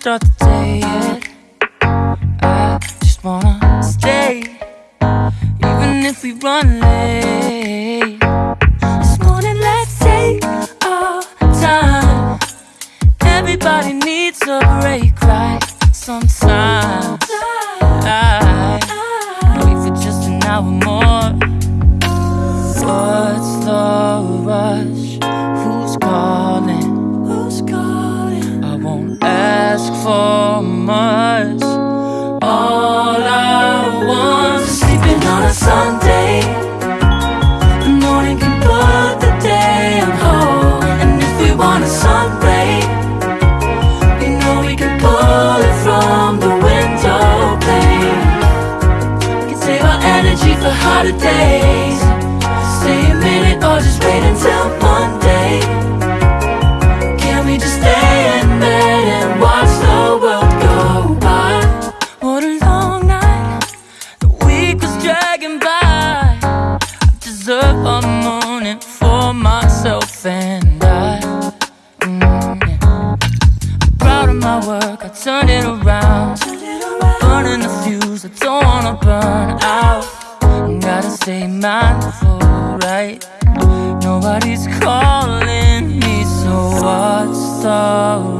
start the day yet. I just wanna stay, even if we run late. stay mindful, right? Nobody's calling me, so what's the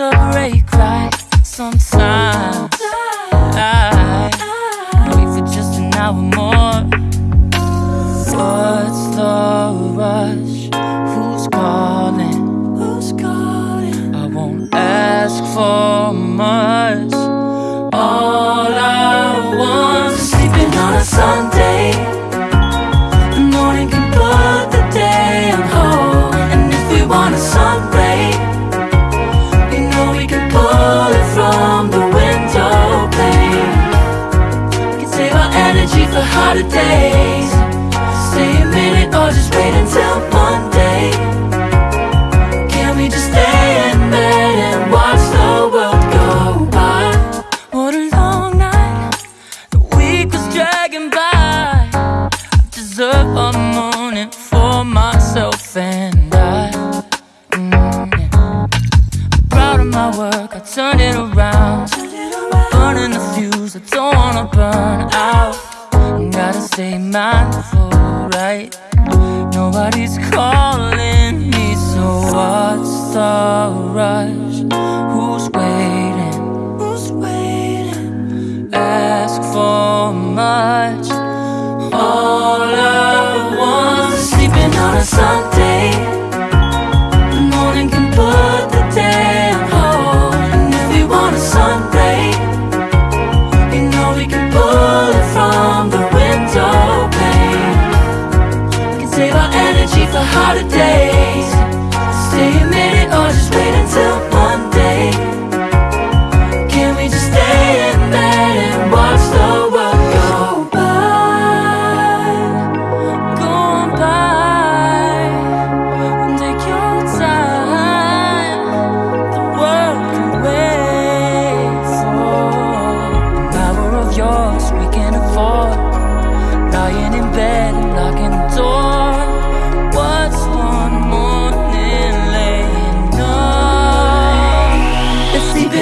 a ray cry sometimes.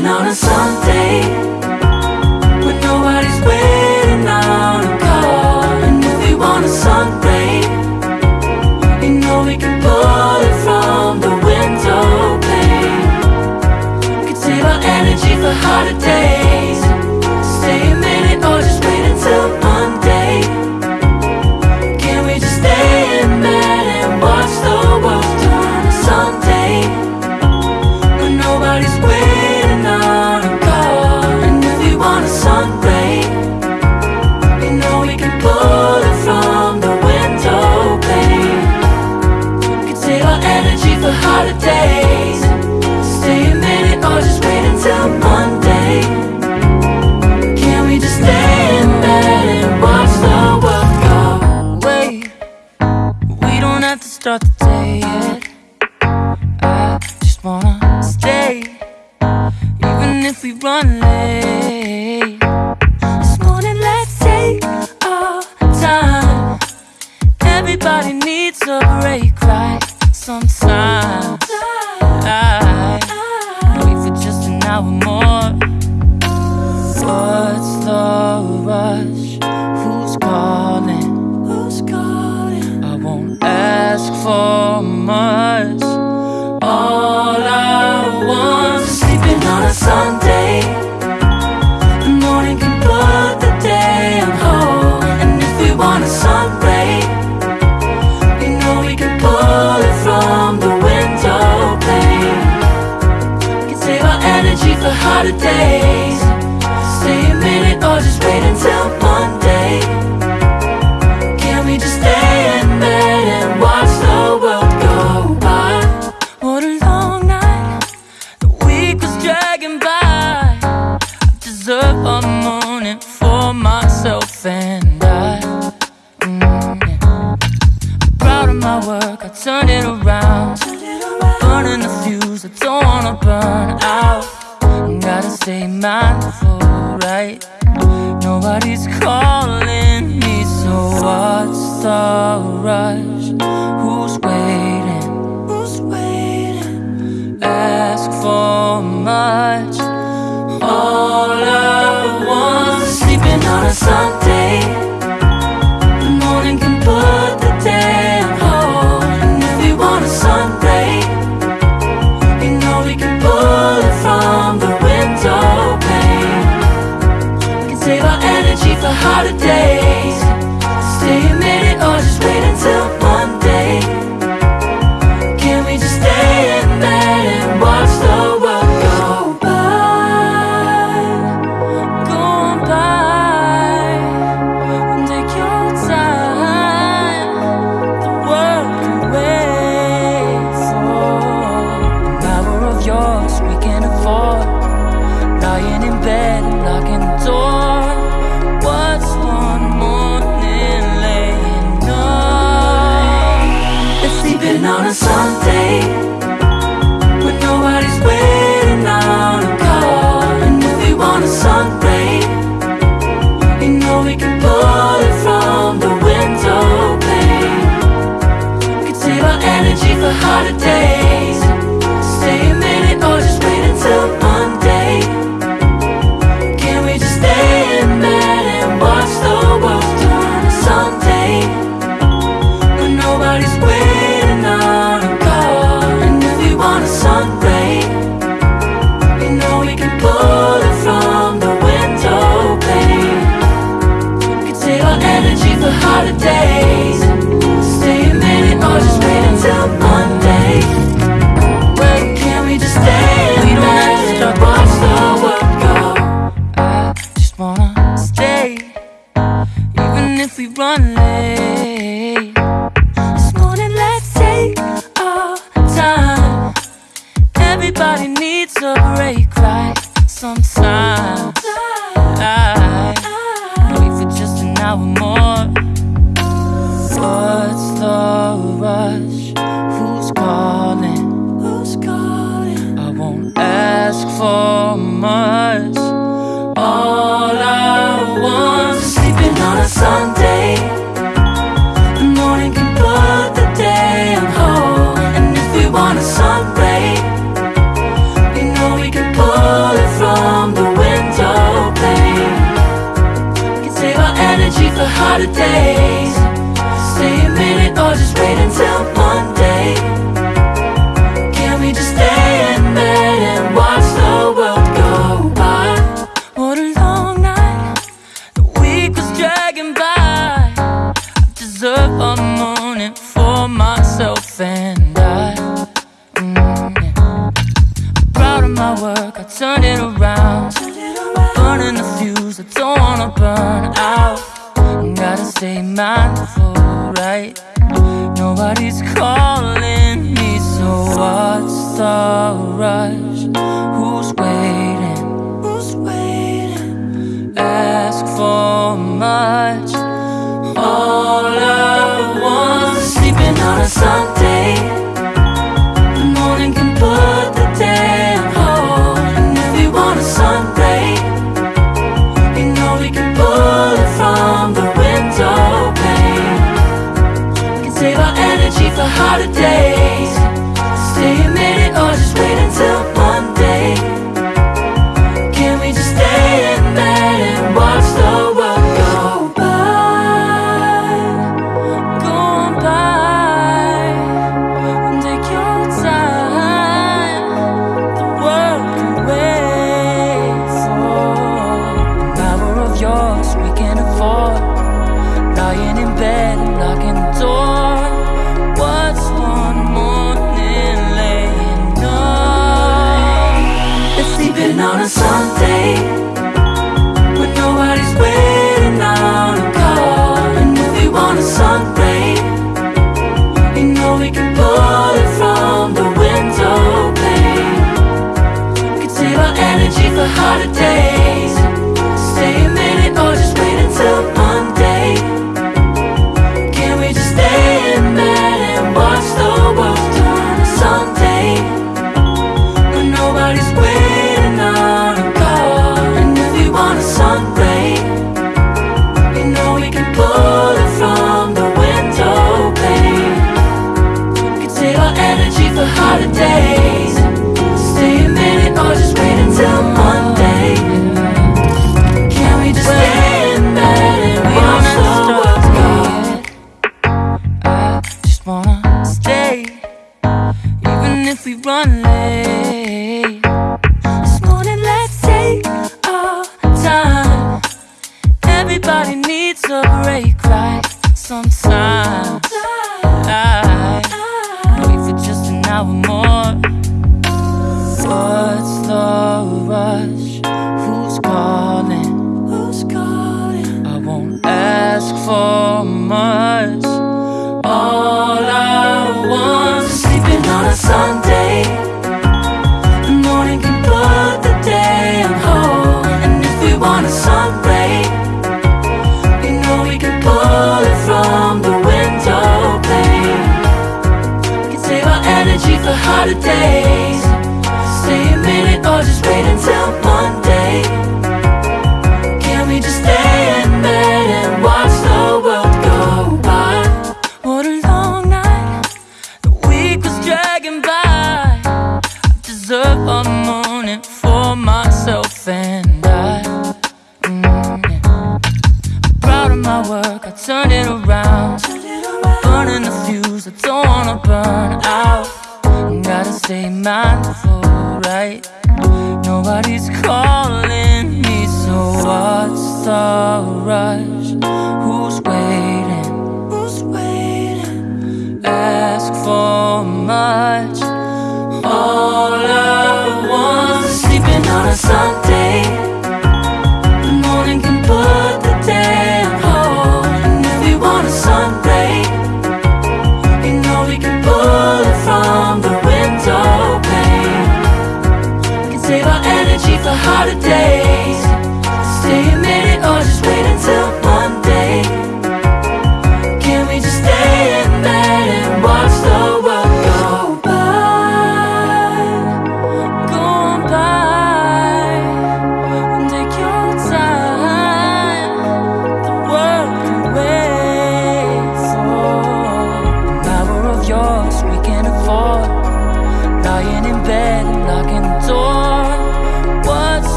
waiting on a Sunday when nobody's waiting on a call And if we want a Sunday You know we can pull it from the window pane. We can save our energy for harder days start ain't my right? Nobody's calling me, so what's the rush? Rush?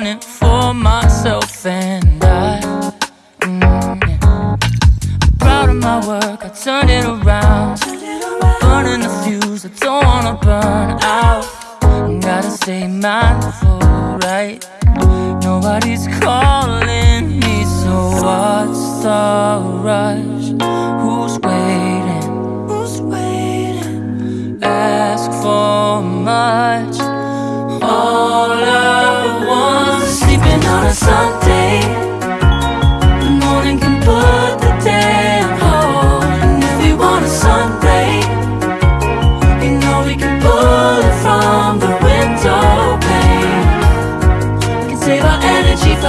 own it for myself and I mm, yeah. I'm proud of my work, I turned it around. Burning the fuse, I don't wanna burn out. Gotta stay mindful.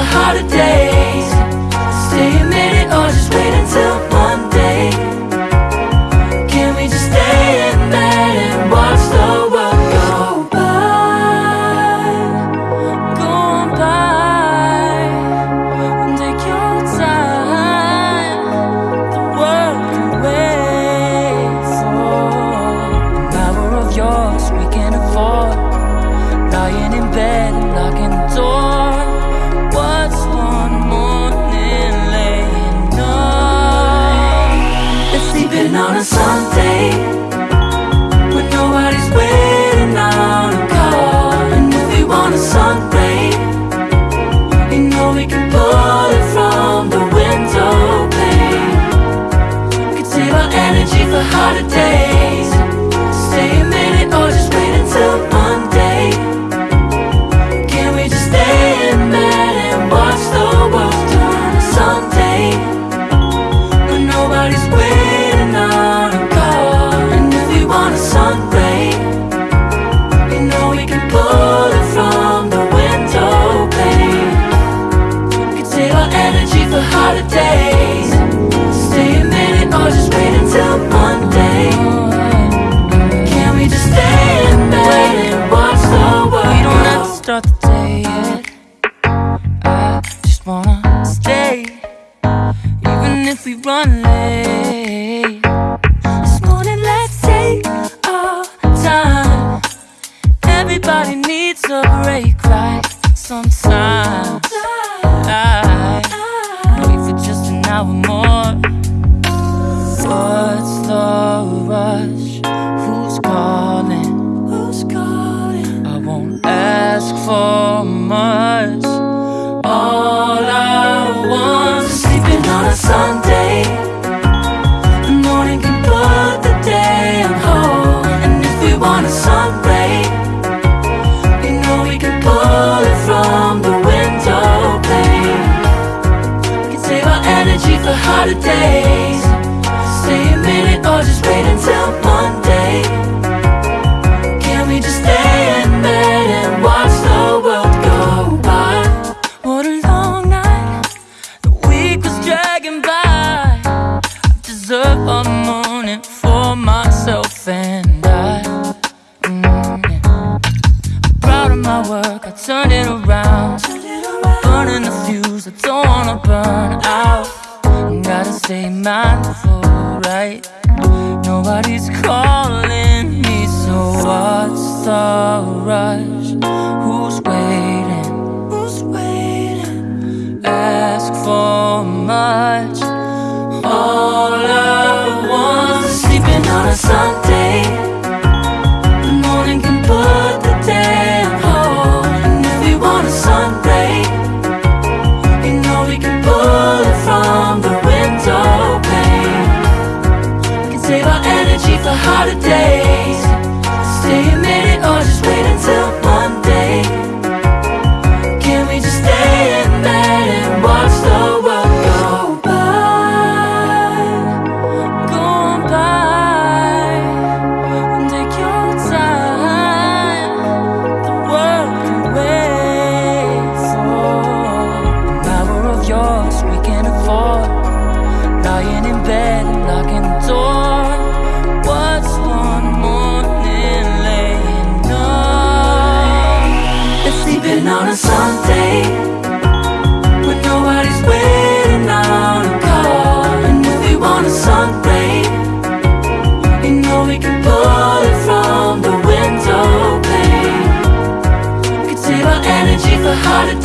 a holiday. just wanna stay, even if we run late. out of town. Energy